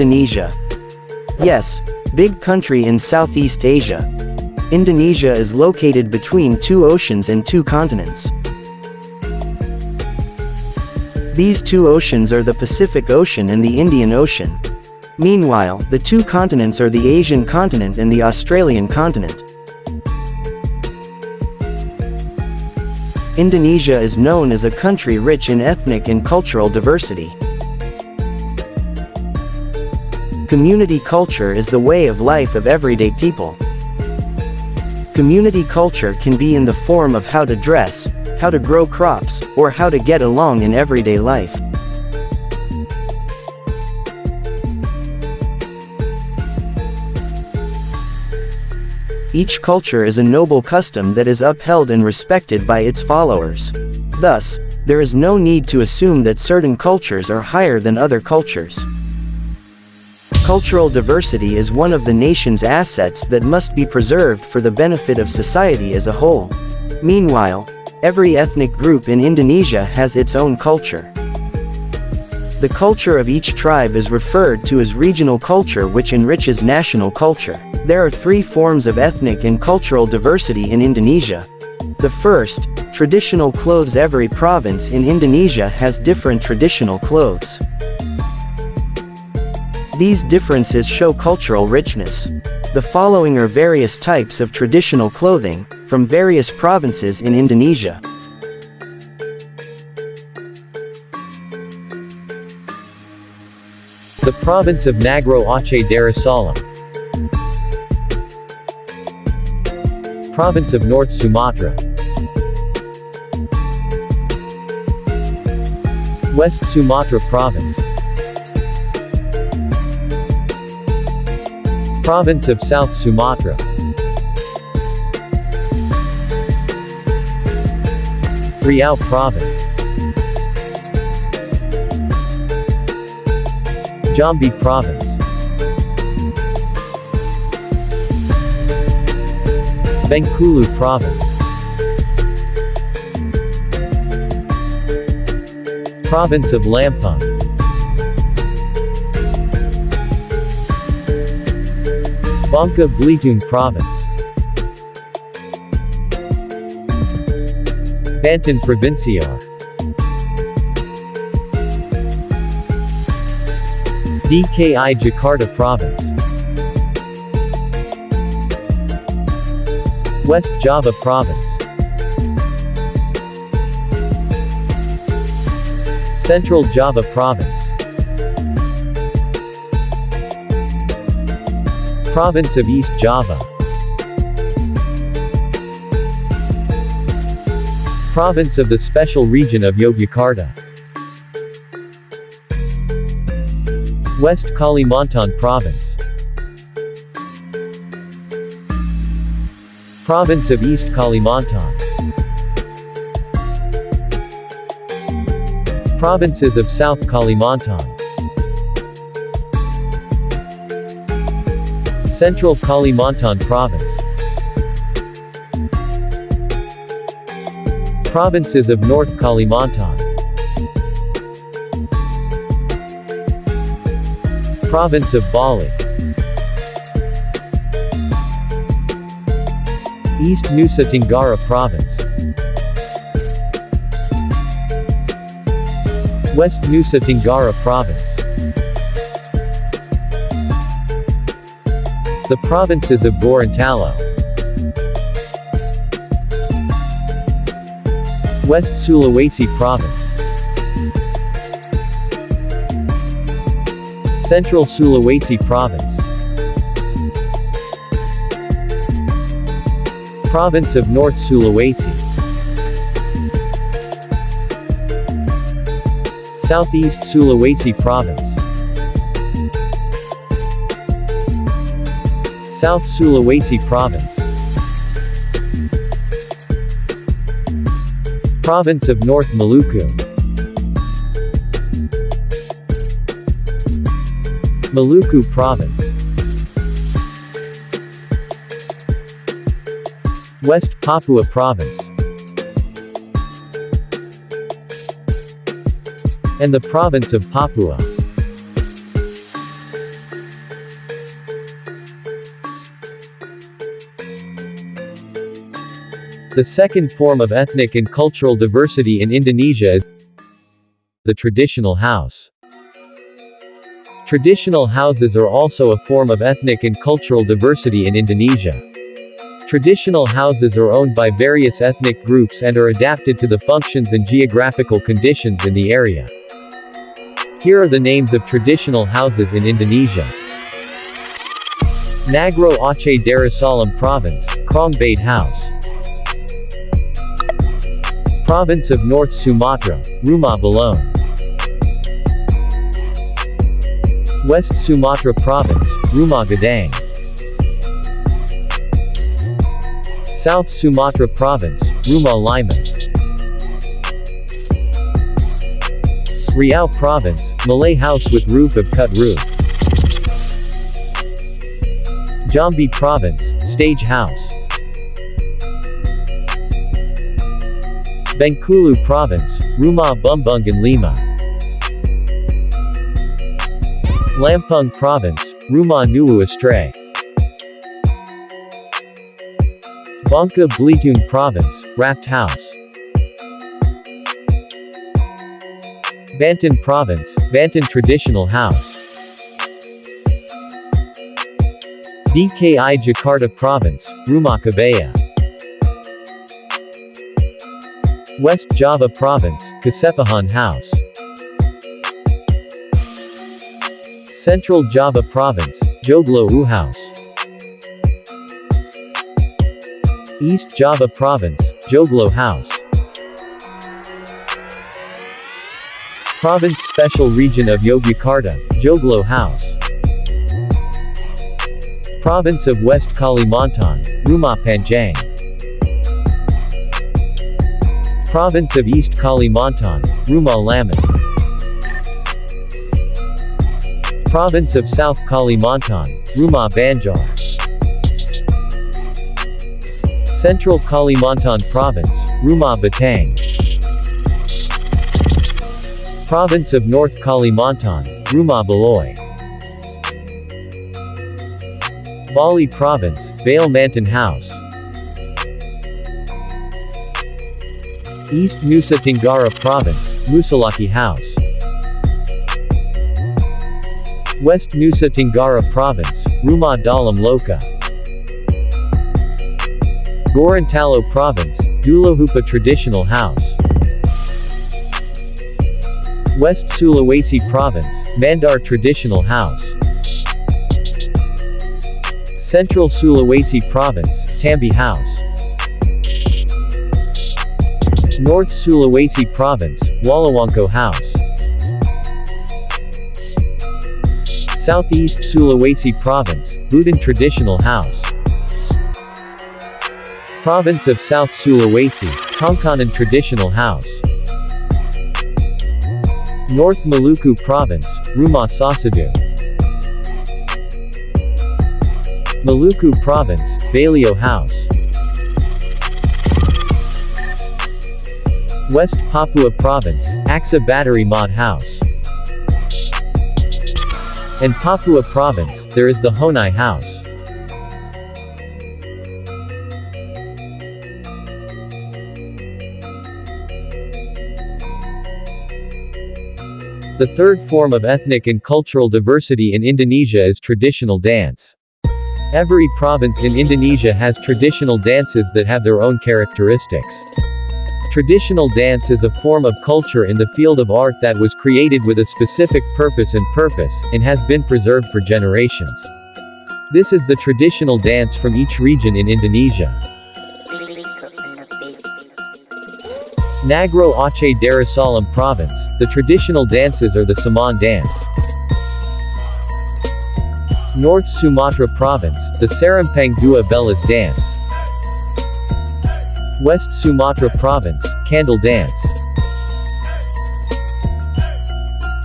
Indonesia. Yes, big country in Southeast Asia. Indonesia is located between two oceans and two continents. These two oceans are the Pacific Ocean and the Indian Ocean. Meanwhile, the two continents are the Asian continent and the Australian continent. Indonesia is known as a country rich in ethnic and cultural diversity. Community culture is the way of life of everyday people. Community culture can be in the form of how to dress, how to grow crops, or how to get along in everyday life. Each culture is a noble custom that is upheld and respected by its followers. Thus, there is no need to assume that certain cultures are higher than other cultures. Cultural diversity is one of the nation's assets that must be preserved for the benefit of society as a whole. Meanwhile, every ethnic group in Indonesia has its own culture. The culture of each tribe is referred to as regional culture which enriches national culture. There are three forms of ethnic and cultural diversity in Indonesia. The first, traditional clothes Every province in Indonesia has different traditional clothes. These differences show cultural richness. The following are various types of traditional clothing, from various provinces in Indonesia. The province of Nanggroe Aceh Darussalam. Province of North Sumatra. West Sumatra Province. Province of South Sumatra. Riau Province. Jambi Province. Bengkulu Province. Province of Lampung. Bangka Belitung Province. Banten Provincial. DKI Jakarta Province. West Java Province. Central Java Province. Province of East Java. Province of the Special Region of Yogyakarta. West Kalimantan Province. Province of East Kalimantan. Provinces of South Kalimantan. Central Kalimantan Province. Provinces of North Kalimantan. Province of Bali. East Nusa Tenggara Province. West Nusa Tenggara Province. The provinces of Gorontalo. West Sulawesi Province. Central Sulawesi Province. Province of North Sulawesi. Southeast Sulawesi Province. South Sulawesi Province. Province of North Maluku. Maluku Province. West Papua Province. And the province of Papua. The second form of ethnic and cultural diversity in Indonesia is the traditional house. Traditional houses are also a form of ethnic and cultural diversity in Indonesia. Traditional houses are owned by various ethnic groups and are adapted to the functions and geographical conditions in the area. Here are the names of traditional houses in Indonesia. Nanggroe Aceh Darussalam Province, Krong Bade House. Province of North Sumatra, Rumah Bolon. West Sumatra Province, Rumah Gadang. South Sumatra Province, Rumah Limas. Riau Province, Malay house with roof of cut roof. Jambi Province, stage house. Bengkulu Province, Rumah Bumbungan Lima. Lampung Province, Rumah Nuwu Astray. Bangka Belitung Province, Raft House. Banten Province, Banten Traditional House. DKI Jakarta Province, Rumah Kebaya. West Java Province, Kasepuhan House. Central Java Province, Joglo U House. East Java Province, Joglo House. Province Special Region of Yogyakarta, Joglo House. Province of West Kalimantan, Rumah Panjang. Province of East Kalimantan, Rumah Lamin. Province of South Kalimantan, Rumah Banjar. Central Kalimantan Province, Rumah Betang. Province of North Kalimantan, Rumah Baloy. Bali Province, Bale Mantan House. East Nusa Tenggara Province, Musalaki House. West Nusa Tenggara Province, Rumah Dalam Loka. Gorontalo Province, Dulohupa Traditional House. West Sulawesi Province, Mandar Traditional House. Central Sulawesi Province, Tambi House. North Sulawesi Province, Walewangko House. Southeast Sulawesi Province, Budan Traditional House. Province of South Sulawesi, Tongkonan Traditional House. North Maluku Province, Rumah Sasadu. Maluku Province, Baileo House. West Papua Province, Aksa Battery Mod House. In Papua Province, there is the Honai House. The third form of ethnic and cultural diversity in Indonesia is traditional dance. Every province in Indonesia has traditional dances that have their own characteristics. Traditional dance is a form of culture in the field of art that was created with a specific purpose and purpose, and has been preserved for generations. This is the traditional dance from each region in Indonesia. Nanggroe Aceh Darussalam Province, the traditional dances are the Saman dance. North Sumatra Province, the Serampang Dua Belas dance. West Sumatra Province, Candle Dance.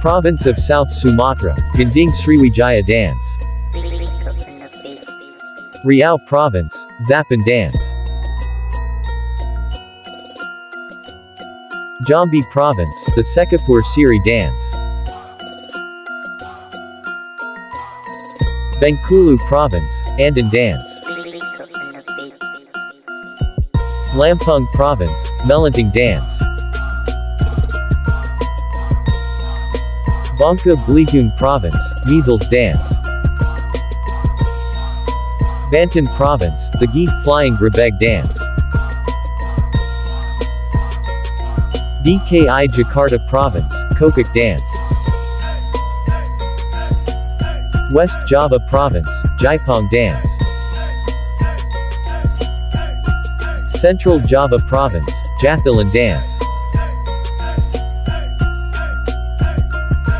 Province of South Sumatra, Gending Sriwijaya Dance. Riau Province, Zapin Dance. Jambi Province, the Sekapur Sirih Dance. Bengkulu Province, Andan Dance. Lampung Province, Melinting Dance. Bangka Belitung Province, Measles Dance. Banten Province, the Geet Flying Grebeg Dance. DKI Jakarta Province, Kokak Dance. West Java Province, Jaipong Dance. Central Java Province, Jathilan Dance.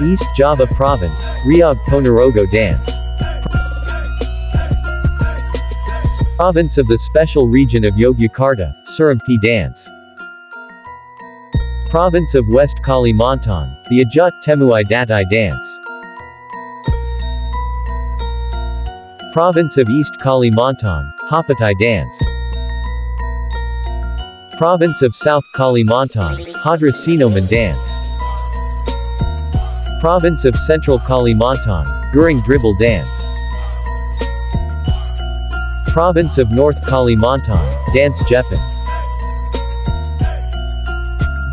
East Java Province, Reog Ponorogo Dance. Province of the Special Region of Yogyakarta, Surampi Dance. Province of West Kalimantan, the Ajat Temuai Datai Dance. Province of East Kalimantan, Hapatai Dance. Province of South Kalimantan, Hadra Sinoman Dance. Province of Central Kalimantan, Guring Dribble Dance. Province of North Kalimantan, Dance Jepan.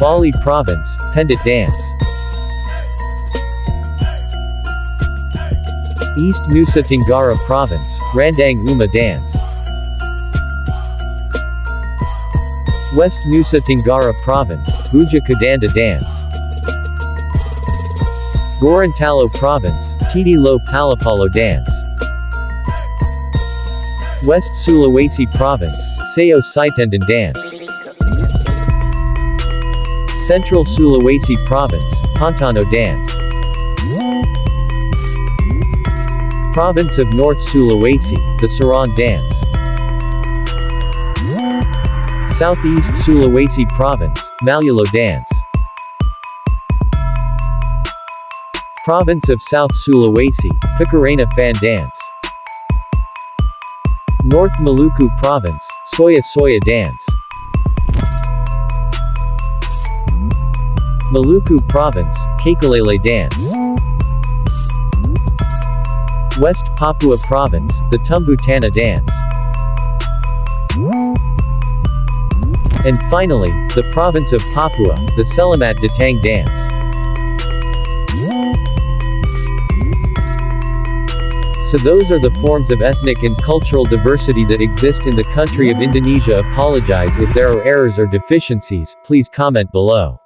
Bali Province, Pendet Dance. East Nusa Tenggara Province, Randang Uma Dance. West Nusa Tenggara Province, Buja Kadanda Dance. Gorontalo Province, Titi Lo Palapalo Dance. West Sulawesi Province, Sayo Saitendan Dance. Central Sulawesi Province, Pantano Dance. Province of North Sulawesi, the Saran Dance. Southeast Sulawesi Province, Malulo Dance. Province of South Sulawesi, Pakarena Fan Dance. North Maluku Province, Soya Soya Dance. Maluku Province, Cakalele Dance. West Papua Province, the Tumbu Tanah Dance. And finally, the province of Papua, the Selamat Datang Dance. So those are the forms of ethnic and cultural diversity that exist in the country of Indonesia apologize if there are errors or deficiencies, please comment below.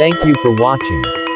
Thank you for watching.